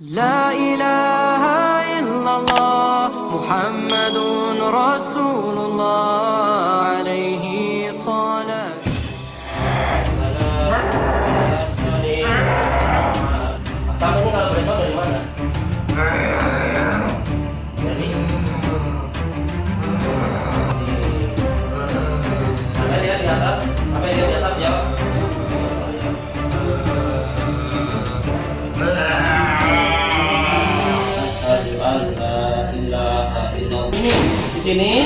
لا إله إلا الله محمد رسول الله. Sini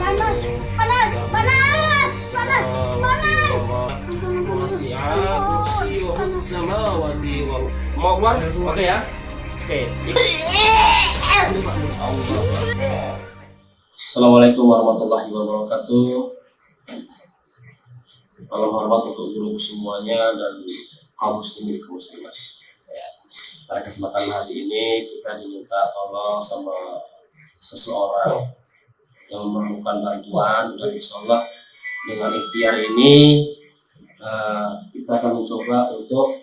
panas panas panas panas panas Mau keluar? Oke ya. Oke. Assalamualaikum warahmatullahi wabarakatuh. Salam hormat untuk guru semuanya dan kaum muslimin kaum muslimat. Ya. Pada kesempatan hari ini kita diminta tolong sama seseorang yang memerlukan bantuan dan insya Allah dengan ikhtiar ini eh, kita akan mencoba untuk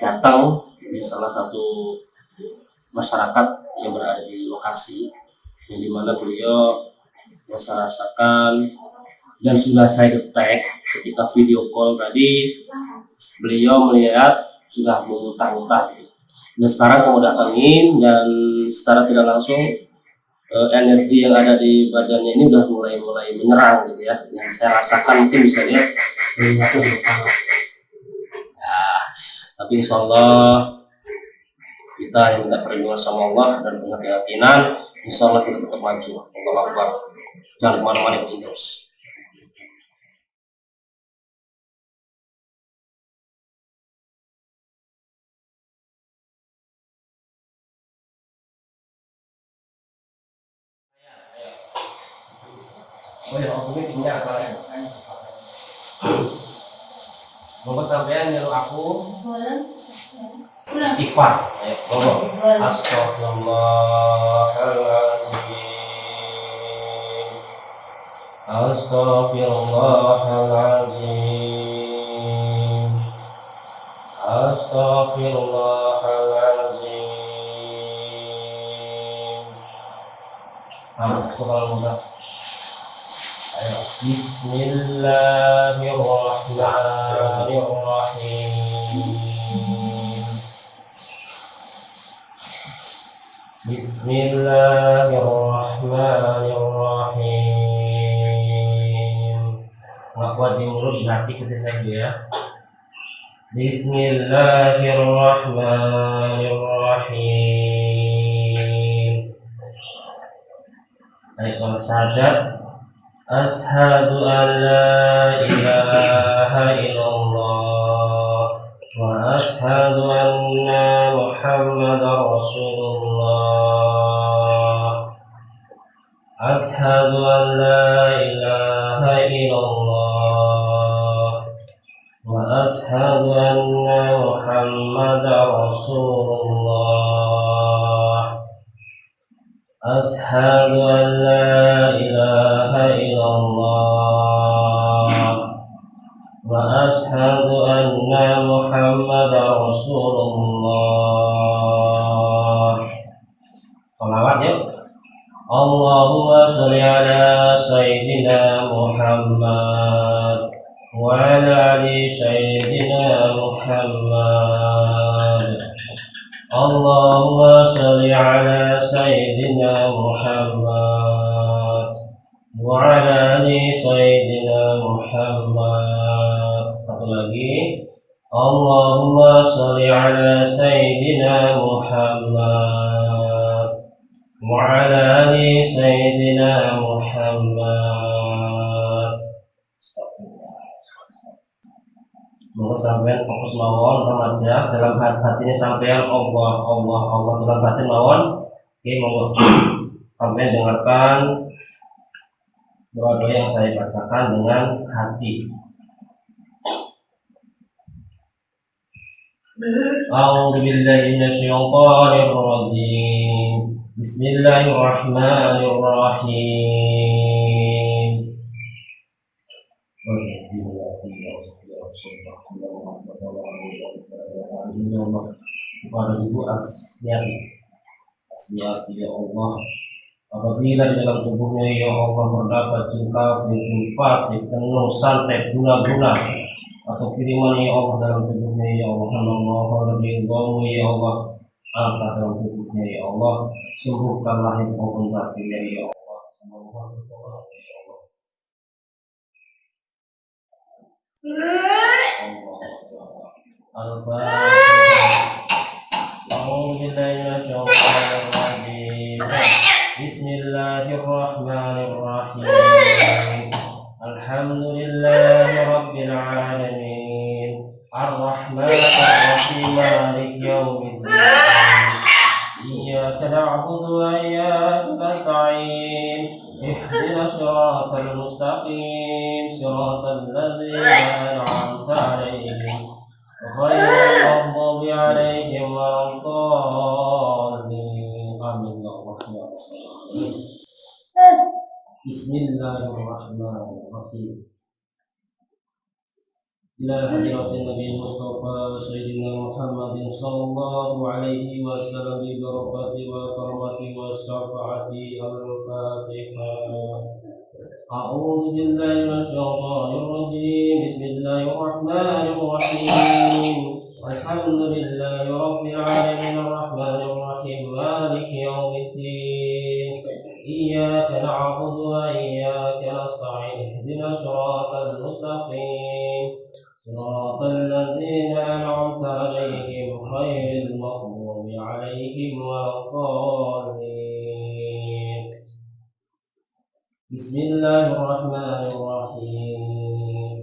datang di salah satu masyarakat yang berada di lokasi yang di mana beliau yang saya rasakan dan sudah saya detek ketika video call tadi beliau melihat sudah memutar-mutar dan sekarang saya mau datangin dan secara tidak langsung eh, energi yang ada di badannya ini udah mulai mulai menyerang gitu ya. Yang saya rasakan mungkin bisa ya, tapi insya Allah kita yang minta perlindungan sama Allah dan punya keyakinan insya Allah kita tetap maju. Allah Akbar. Jangan ke mana-mana terus Oh ya, aku ini punya apa? Monggo sampean nyuruh aku istighfar. Ayo, monggo. Astaghfirullahaladzim. Astaghfirullahaladzim. Astaghfirullahaladzim. Ah, itu kalau mudah. Bismillahirrahmanirrahim. Di mulut di hati kita saja ya. Bismillahirrahmanirrahim. Ayo sholat syahadat. أشهد أن لا إله إلا الله وأشهد أن محمدا رسول الله. أشهد أن لا إله إلا الله وأشهد أن محمدا رسول الله. أشهد أن لا وأشهد أن محمدا رسول الله fokus mawon remaja dalam hati hatinya sampean Allah Allah Allah dalam batin mawon. Oke, monggo sampean dengarkan doa-doa yang saya bacakan dengan hati. أعوذ بالله من الشيطان الرجيم بسم الله الرحمن الرحيم kepada Ibu Asniati Asniati ya Allah. Apabila di dalam tubuhnya ya Allah terdapat kafir, jin fasik, tenung, santet, guna-guna atau kiriman ya Allah dalam tubuhnya ya Allah Allah ridhamu ya Allah. Angkat dalam tubuhnya ya Allah. Sembuhkan lahir maupun batinnya ya Allah. Semoga ya Allah أعوذ بالله من الشيطان الرجيم. بسم الله الرحمن الرحيم. الحمد لله رب العالمين. الرحمن الرحيم. مالك يوم الدين. إياك نعبد وإياك نستعين. اهدنا الصراط المستقيم. صراط الذين أنعمت عليهم. غير المغضوب عليهم ولا الضالين آمين يا رحمن الرحيم بسم الله الرحمن الرحيم إلى حضرة النبي المصطفى سيدنا محمد صلى الله عليه وسلم ببركة وكرمة والشفاعة الفاتحة أعوذ بالله من الشيطان الرجيم. بسم الله الرحمن الرحيم. الحمد لله رب العالمين الرحمن الرحيم. مالك يوم الدين. إياك نعبد وإياك نستعين. اهدنا الصراط المستقيم. صراط الذين أنعمت عليهم غير المغضوب عليهم ولا بسم الله الرحمن الرحيم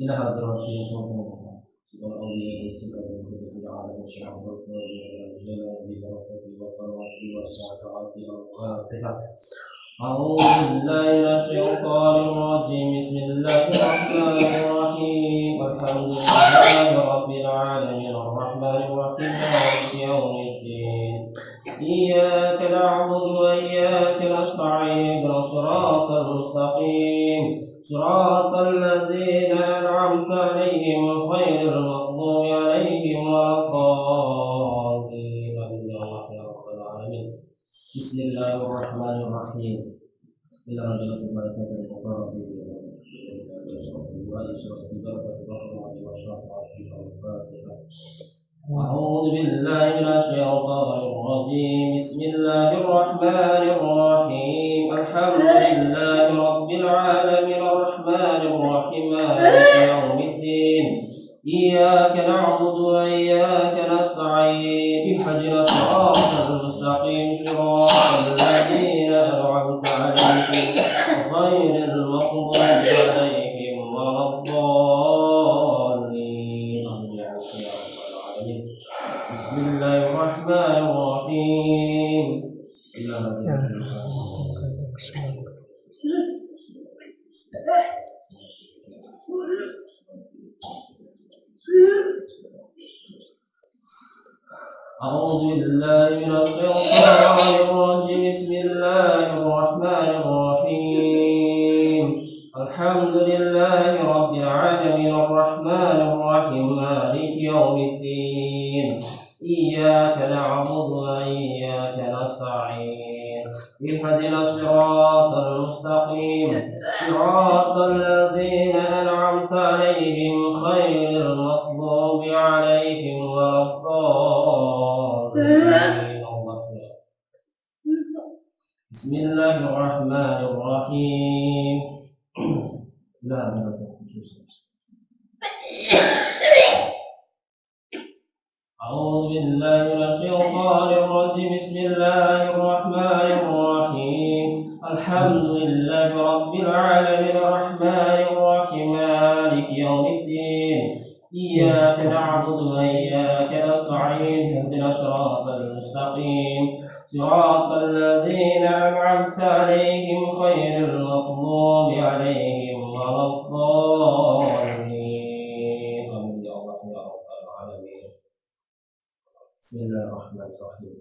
إلى هذا الرحيم سبحان الله سبحانه وتعالى العالم الشعب والرجال ببركة وكرمة والسعادة الفاتحة أعوذ بالله من الشيطان الرجيم بسم الله الرحمن الرحيم الحمد لله رب العالمين الرحمن الرحيم يوم الدين إياك نعبد وإياك نستعين الصراط المستقيم. صراط الذين أنعمت عليهم غير المغضوب عليهم ولا الضالين. يا رب العالمين بسم الله الرحمن الرحيم. إلى رجل الملائكة المقرب أعوذ بالله من الشيطان الرجيم. بسم الله الرحمن الرحيم. الحمد لله رب العالمين. الرحمن الرحيم. يوم الدين. إياك نعبد وإياك نستعين. اهدنا الصراط المستقيم. صراط الذين لله رب العالمين الرحمن الرحيم مالك يوم الدين. إياك نعبد وإياك نستعين. اهدنا الصراط المستقيم. صراط الذين أنعمت عليهم خير المغضوب عليهم ولا الضالين. بسم الله الرحمن الرحيم. لا لا أعوذ بالله من الشيطان الرجيم. بسم الله الرحمن الرحيم. الحمد لله رب العالمين. الرحمن الرحيم. مالك يوم الدين. إياك نعبد وإياك نستعين. اهدنا الصراط المستقيم. صراط الذين أنعمت عليهم غير المغضوب عليهم رب العالمين. بسم الله الرحمن الرحيم.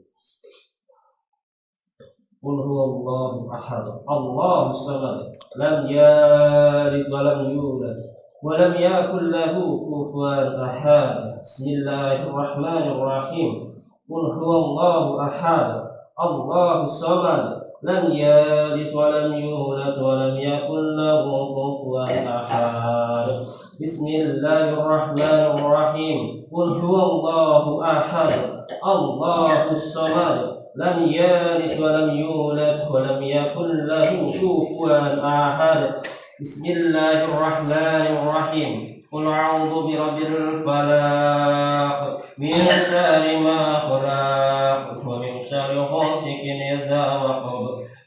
قل هو الله أحد. الله الصمد. لم يلد ولم يولد ولم يكن له كفوا أحد. بسم الله الرحمن الرحيم. قل هو الله أحد. الله الصمد. لم يلد ولم يولد ولم يكن له أحد بسم الله الرحمن الرحيم. قل هو الله أحد. الله الصمد. لم يلد ولم يولد ولم يكن له كفوا أحد. بسم الله الرحمن الرحيم. قل أعوذ برب الفلاق من شر ما خلق. ومن شر غاسق إذا وقب.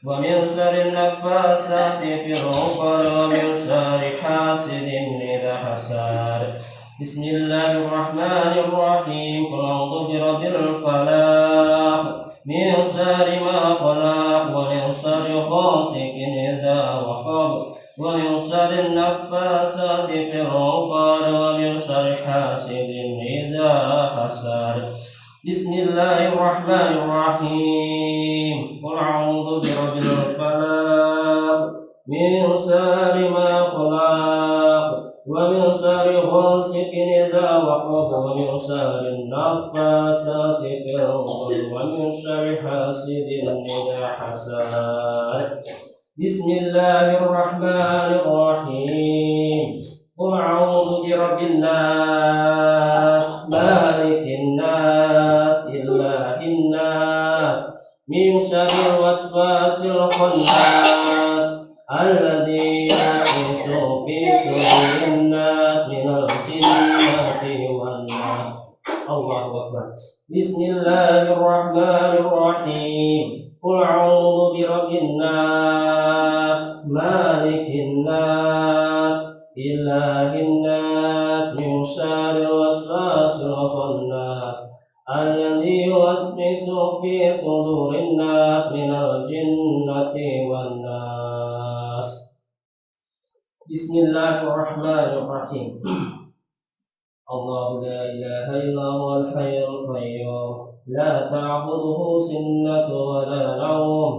ومن شر النفاثات في العقد ومن شر حاسد إذا حسد بسم الله الرحمن الرحيم. قل أعوذ برب الفلاق من شر ما خلق ومن شر غاسق إذا وقب. ومن شر النفاثات في العقد ومن شر حاسد إذا حسد بسم الله الرحمن الرحيم. قل أعوذ برب الفلاق من شر ما خلق ومن شر غاسق إذا وقب ومن شر النفاثات في العقد ومن شر حاسد إذا حسد. بسم الله الرحمن الرحيم. قل أعوذ برب الناس مالك الناس من شر الوسواس الخناس الذي يوسوس في صدور الناس من الجنة والناس الله أكبر بسم الله الرحمن الرحيم قل أعوذ برب الناس مالك الناس إله الناس من شر الوسواس الخناس الذي يوسوس في صدور الناس من الجنة والناس. بسم الله الرحمن الرحيم. الله لا إله إلا هو الحي القيوم. لا تأخذه سنة ولا نوم.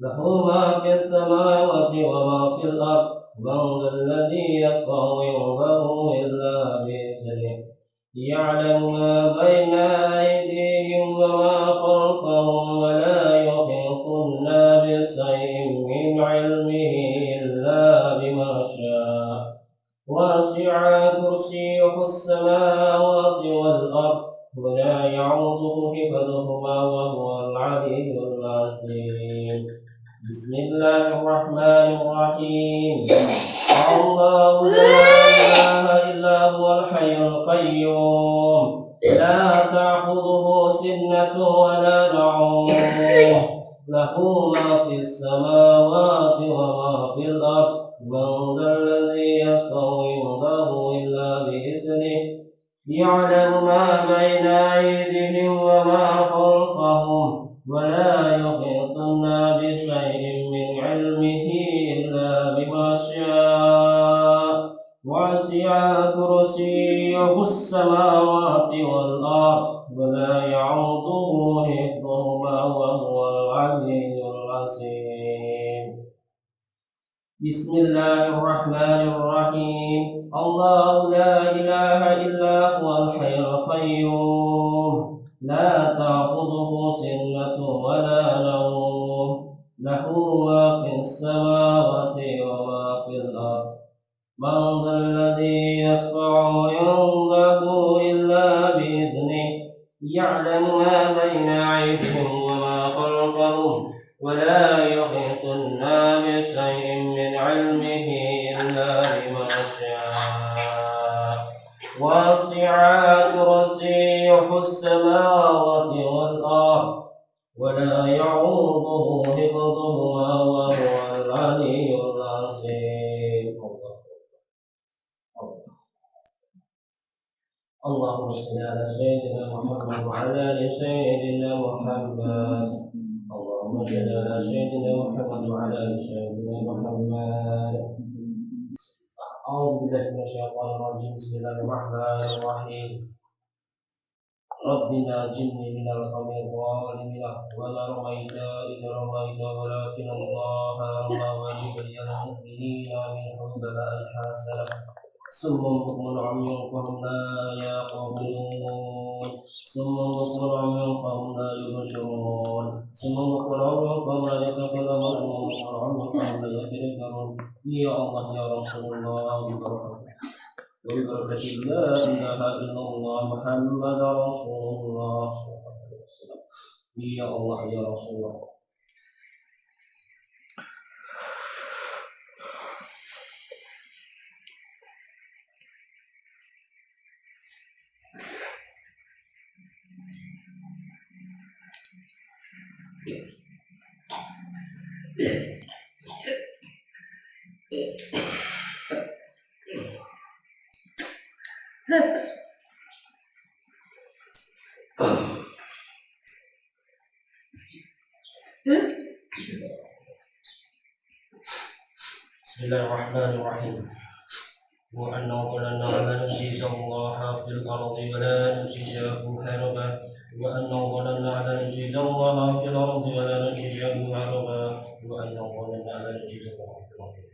له ما في السماوات وما في الأرض. من ذا الذي يشفع عنده إلا بإذنه. يعلم ما بين أيديهم وما خلفهم ولا يحيطون بشيء من علمه إلا بما شاء. وسع كرسيه السماوات والأرض ولا يعوده حفظهما وهو العلي العظيم بسم الله الرحمن الرحيم. الله لا إله إلا هو الحي القيوم. لا تأخذه سنة ولا نوم له ما في السماوات وما في الأرض من ذا الذي يستوي عنده إلا بإذنه. يعلم ما بين أيديهم وما خلفهم ولا يحيطون بشيء من علمه إلا بما شاء. وسع كرسيه السماوات والأرض ولا يعوضه حفظهما وهو العلي العظيم. بسم الله الرحمن الرحيم. الله لا إله إلا هو الحي القيوم. لا تأخذه سنة ولا نوم. له ما في السماوات وما في الأرض. من ذا الذي يعلم ما بين أيديهم وما خلفهم ولا يحيطون بشيء من علمه إلا بما شاء. وسع كرسيه السماوات والأرض ولا اللهم صل على سيدنا محمد وعلى آل سيدنا محمد. اللهم صل على سيدنا محمد وعلى آل سيدنا محمد. أعوذ بالله من الشيطان الرجيم. بسم الله الرحمن الرحيم. رب ناجني من القوم الظالمين. ولا رميت إذ رميت ولكن الله رمى وليبين المؤمنين منه بلاء حسنا ثم بكم عمي فهم لا يعقلون ثم بكم عمي فهم لا يبصرون ثم بكم عمي يتكلمون ثم بكم عمي فهم لا يتذكرون يا الله يا رسول الله وببركة لا إله إلا الله محمد رسول الله صلى الله عليه وسلم يا الله يا رسول الله بسم الله الرحمن الرحيم. وأنه ظننا أن نجيز الله في الأرض ولا نجيزه هربا. وأنه ظننا أن نجيز الله في الأرض ولا نجيزه هربا. وأنه ظننا أن نجيز الله في الأرض.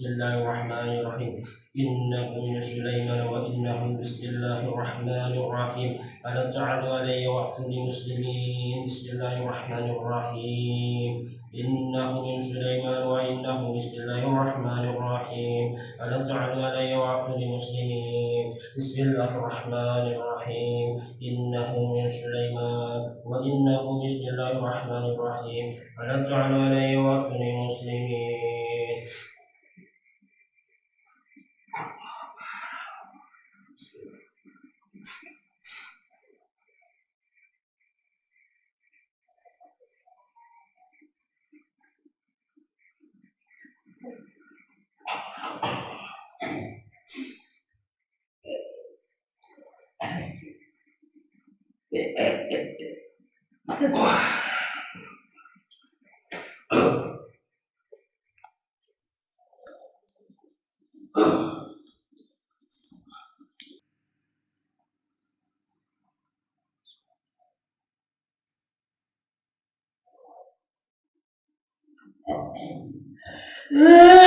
بسم الله الرحمن الرحيم. إنه سليمان وإنه بسم الله الرحمن الرحيم. ألم تعلوا علي وأعطني مسلمين بسم الله الرحمن الرحيم. إنه من سليمان وإنه بسم الله الرحمن الرحيم. ألم تعلوا علي وأعطني مسلمين بسم الله الرحمن الرحيم. إنه من سليمان وإنه بسم الله الرحمن الرحيم. ألم تعلوا علي وأعطني wow. Yeah.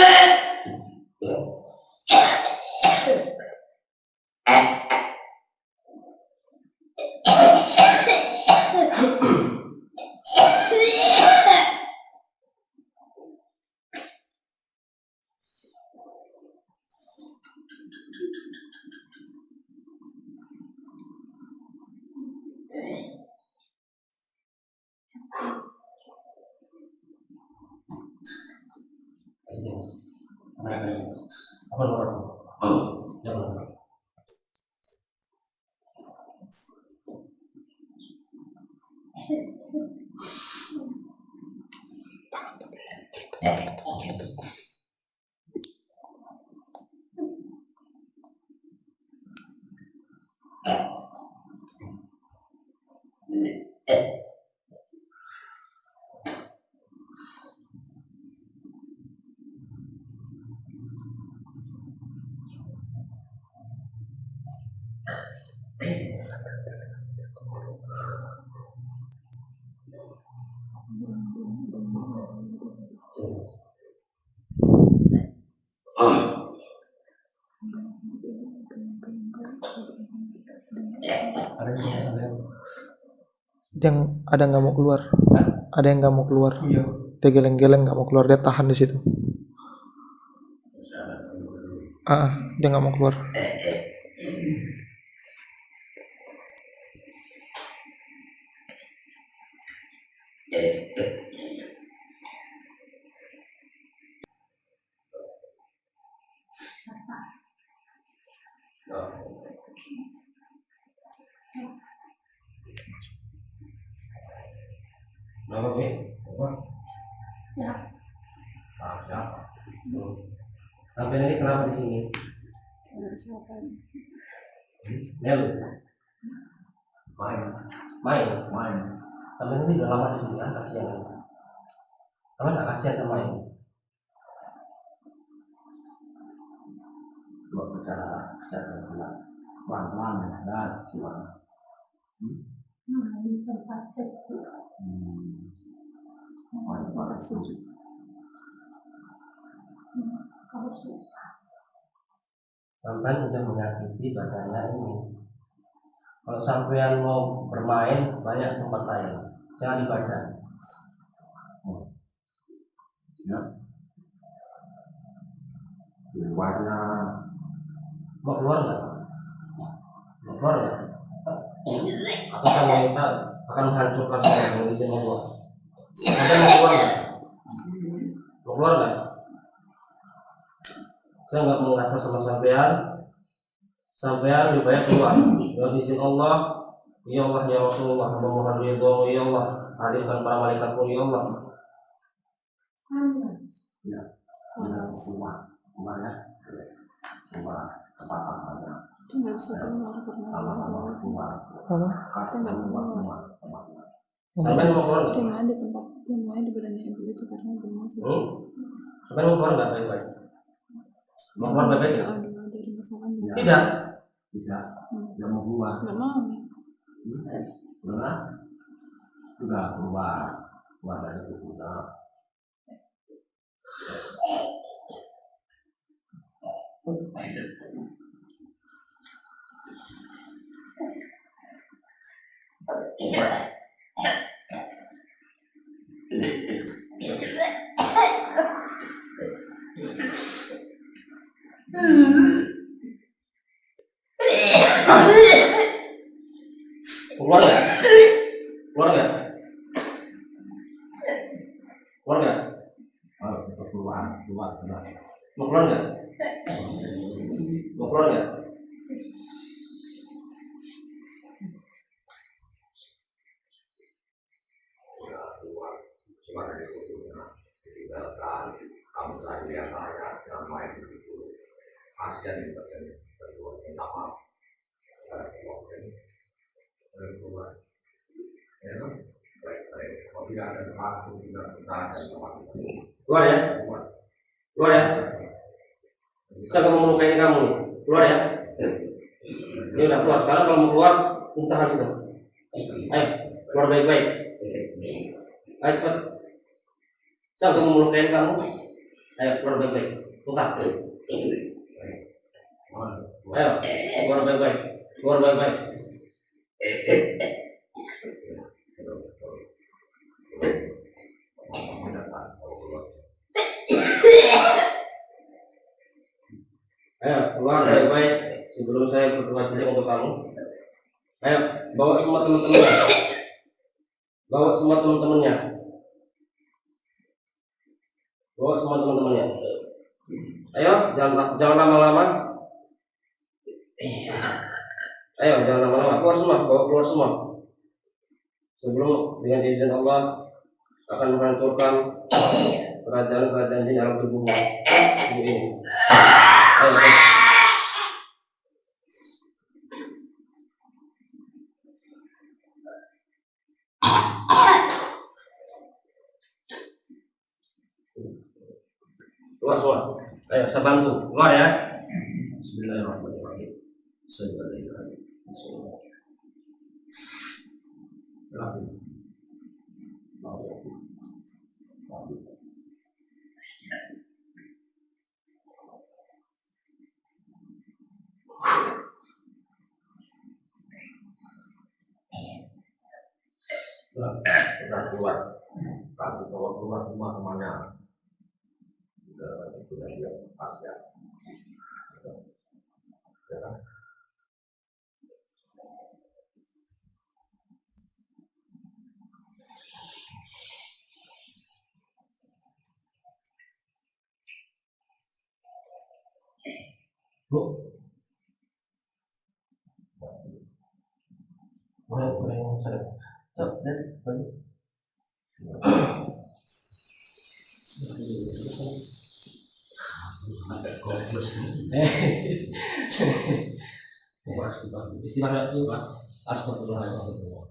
Yang ada nggak mau keluar. Hah? Ada yang nggak mau keluar. Iya. Dia geleng-geleng nggak mau keluar. Dia tahan di situ. Ah, ah, dia nggak mau keluar. Nama Be? Apa? Siapa? Siapa? Siapa? Hmm. Tapi ini kenapa di sini? Siapa? Melu. Main. Main. Main. Tapi ini udah lama di sini kan kasihan. Kamu nggak kasihan sama ini? Coba bicara secara jelas. Pelan-pelan ya, gimana? Di tempat sejuk. Hmm. Tempat sejuk. Kalau susah. sampai udah menyakiti badannya ini kalau sampean mau bermain banyak tempat lain jangan di badan ya luarnya mau keluar nggak? Mau keluar nggak atau saya minta akan menghancurkan saya dengan izin Allah sampai mau keluar nggak? Mau keluar nggak? Saya nggak mau ngasar sama sampean. Sampean lebih baik keluar. Dengan izin Allah ya Allah ya Rasulullah memohon ridho ya Allah hadirkan para malaikat pun ya Allah. Ya tidak keluar. Keluarnya keluar saja Dia nggak bisa keluar karena keluar Apa? kata nggak keluar semua tempatnya mau keluar nggak ada tempat ada di badannya ibu itu karena belum masuk. Hmm? Sampai mau keluar nggak baik-baik? Mau keluar baik-baik nggak? Aduh, dari masalahnya. Tidak. tidak tidak mau keluar Nggak mau. Benar? Sudah keluar keluar dari tubuhnya Keluar nggak? Keluar nggak? Keluar nggak? Keluar keluar keluar Mau keluar nggak? Mau keluar nggak? kamu cari yang lain jangan main begitu. Kasihan di bagian kedua minta maaf Ada keluar Ada keluar. Ya baik baik. Kalau tidak ada aku tidak kita ada. Sama Keluar ya? Keluar ya? Saya nggak mau melukain kamu. Keluar ya? Ini udah keluar. Kalau mau keluar, muntah situ. Ayo, keluar baik-baik. Ayo cepat. Saya nggak mau melukain kamu. Ayo, keluar baik-baik. Muntah. Ayo, keluar baik-baik. Keluar baik-baik. Ayo, keluar baik-baik sebelum saya berdoa jelek untuk kamu. Ayo, bawa semua teman-temannya. Bawa semua teman-temannya. Bawa semua teman-temannya. Ayo, jangan jangan lama-lama. Ayo, jangan lama-lama. Keluar semua, bawa keluar semua. Sebelum dengan izin Allah akan menghancurkan kerajaan-kerajaan di alam tubuhmu. Tubuh ini. Keluar semua. Ayo, saya bantu. Keluar ya. Bismillahirrahmanirrahim. Bismillahirrahmanirrahim. Sudah keluar. Bawa keluar semua ke mana? Sudah sudah dia pas ya. Ya. Bu. Boleh, boleh yang saya. Cok, lihat, balik. Istighfar dulu, Pak. Astagfirullahaladzim.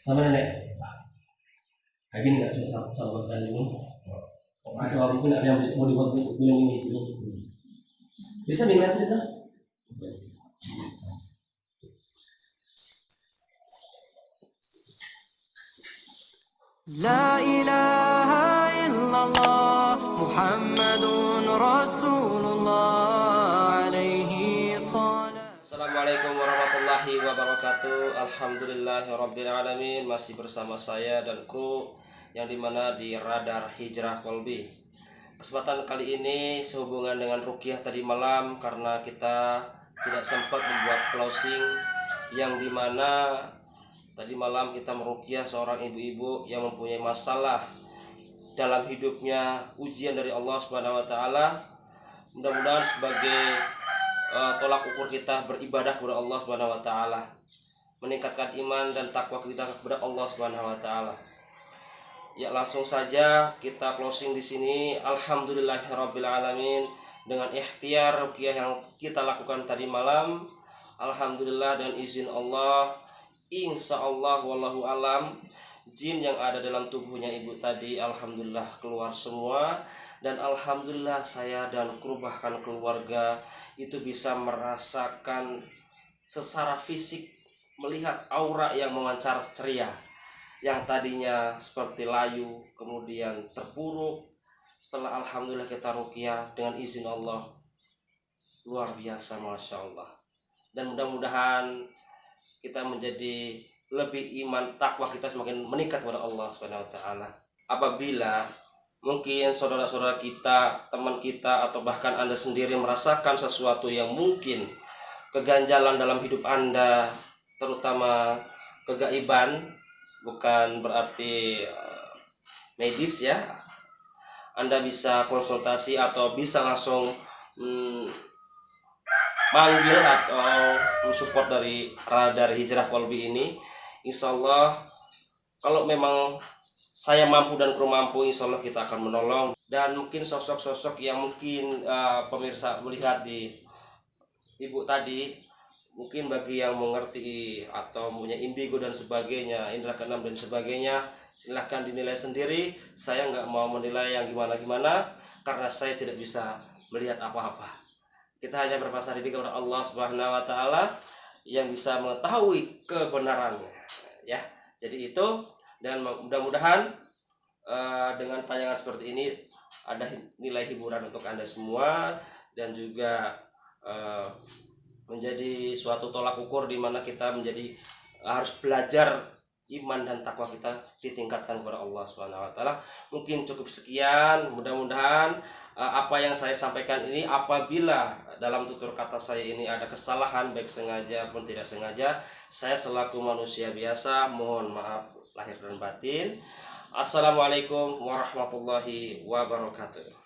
Sama nenek. Lagi nggak sama ini. Mungkin ada yang bisa mau dibuat ini, minum ini. Bisa minum nanti Assalamualaikum warahmatullahi wabarakatuh. Alhamdulillahi Rabbil Alamin. Masih bersama saya dan kru Yang di mana di Radar Hijrah Kolbi. Kesempatan kali ini sehubungan dengan Rukiah tadi malam Karena kita tidak sempat membuat closing Yang di mana Tadi malam kita merukiah seorang ibu-ibu yang mempunyai masalah dalam hidupnya ujian dari Allah Subhanahu wa taala. Mudah-mudahan sebagai uh, tolak ukur kita beribadah kepada Allah Subhanahu wa taala meningkatkan iman dan takwa kita kepada Allah Subhanahu wa taala. Ya langsung saja kita closing di sini. Alhamdulillahirabbil alamin dengan ikhtiar ruqyah yang kita lakukan tadi malam. Alhamdulillah dan izin Allah insya Allah wallahu alam jin yang ada dalam tubuhnya ibu tadi alhamdulillah keluar semua. Dan alhamdulillah saya dan kru bahkan keluarga itu bisa merasakan secara fisik melihat aura yang memancar ceria. Yang tadinya seperti layu kemudian terpuruk. Setelah alhamdulillah kita rukiah dengan izin Allah luar biasa masya Allah. Dan mudah-mudahan kita menjadi lebih iman takwa kita semakin meningkat kepada Allah Subhanahu wa taala apabila mungkin saudara-saudara kita, teman kita, atau bahkan Anda sendiri merasakan sesuatu yang mungkin keganjalan dalam hidup Anda, terutama kegaiban, bukan berarti uh, medis ya. Anda bisa konsultasi atau bisa langsung hmm, manggil atau support dari radar hijrah kolbi ini. Insya Allah kalau memang saya mampu dan kru mampu insya Allah kita akan menolong. Dan mungkin sosok-sosok yang mungkin uh, pemirsa melihat di ibu tadi mungkin bagi yang mengerti atau punya indigo dan sebagainya indra keenam dan sebagainya silahkan dinilai sendiri. Saya nggak mau menilai yang gimana-gimana karena saya tidak bisa melihat apa-apa. Kita hanya berpasrah diri kepada Allah Subhanahu Wa Taala yang bisa mengetahui kebenarannya ya jadi itu dan mudah-mudahan uh, dengan tayangan seperti ini ada nilai hiburan untuk anda semua dan juga uh, menjadi suatu tolak ukur di mana kita menjadi harus belajar iman dan takwa kita ditingkatkan kepada Allah Subhanahu wa taala. Mungkin cukup sekian, mudah-mudahan apa yang saya sampaikan ini apabila dalam tutur kata saya ini ada kesalahan baik sengaja pun tidak sengaja, saya selaku manusia biasa mohon maaf lahir dan batin. Assalamualaikum warahmatullahi wabarakatuh.